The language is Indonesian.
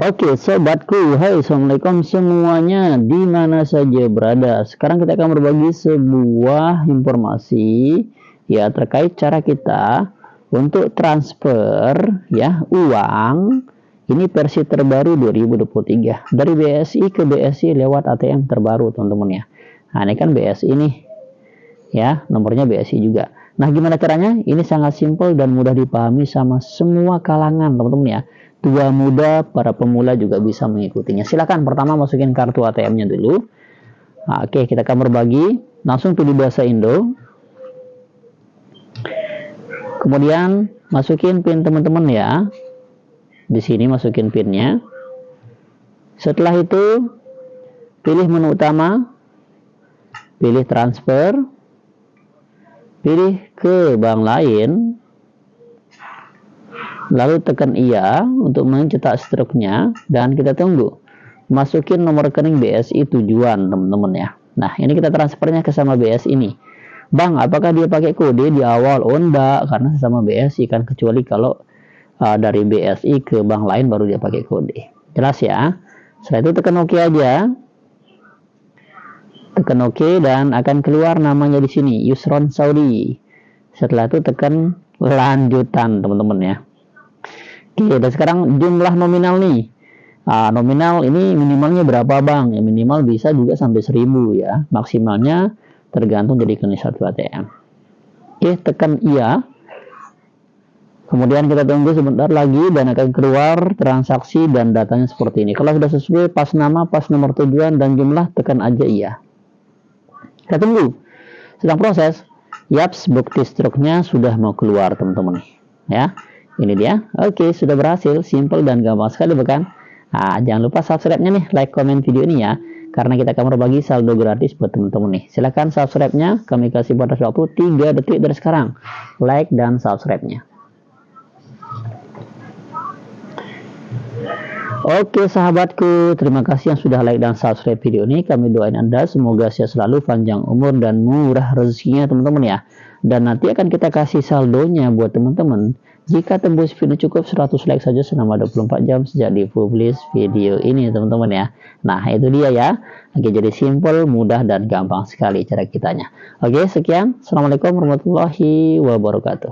Oke sobatku, hai assalamualaikum semuanya di mana saja berada. Sekarang kita akan berbagi sebuah informasi ya terkait cara kita untuk transfer ya uang ini versi terbaru 2023 dari BSI ke BSI lewat ATM terbaru teman-teman ya. Nah ini kan BSI nih ya nomornya BSI juga. Nah gimana caranya? Ini sangat simpel dan mudah dipahami sama semua kalangan teman-teman ya tua muda, para pemula juga bisa mengikutinya. Silakan pertama masukin kartu ATM-nya dulu. Nah, Oke, kita akan berbagi. Langsung pilih bahasa Indo. Kemudian masukin PIN teman-teman ya. Di sini masukin PIN-nya. Setelah itu pilih menu utama, pilih transfer, pilih ke bank lain, lalu tekan iya untuk mencetak struknya. Dan kita tunggu. Masukin nomor rekening BSI tujuan teman-teman ya. Nah ini kita transfernya ke sama BSI ini Bang apakah dia pakai kode di awal? Oh enggak karena sama BSI kan. Kecuali kalau uh, dari BSI ke bank lain baru dia pakai kode. Jelas ya? Setelah itu tekan OK aja tekan OK dan akan keluar namanya di sini Yusron Saudi setelah itu tekan lanjutan teman-teman ya Oke, dan sekarang jumlah nominal nih. Nah, nominal ini minimalnya berapa bang? Ya, minimal bisa juga sampai 1000 ya. Maksimalnya tergantung dari kondisi satu ATM. Oke, tekan iya. Kemudian kita tunggu sebentar lagi dan akan keluar transaksi dan datanya seperti ini. Kalau sudah sesuai pas nama, pas nomor tujuan dan jumlah, tekan aja iya. Kita tunggu. Sedang proses. Yaps, bukti struknya sudah mau keluar teman-teman. Ya. Ini dia. Oke, sudah berhasil. Simple dan gampang sekali bukan? Nah, jangan lupa subscribe-nya nih, like, komen video ini ya. Karena kita akan berbagi saldo gratis buat teman-teman nih. Silahkan subscribe-nya. Kami kasih batas waktu 3 detik dari sekarang. Like dan subscribe-nya. Oke sahabatku, terima kasih yang sudah like dan subscribe video ini. Kami doain Anda semoga sehat selalu, panjang umur dan murah rezekinya teman-teman ya. Dan nanti akan kita kasih saldonya buat teman-teman jika tembus video cukup 100 like saja selama 24 jam sejak dipublish video ini teman-teman ya. Nah itu dia ya. Oke jadi simple, mudah dan gampang sekali cara kitanya. Oke sekian. Assalamualaikum warahmatullahi wabarakatuh.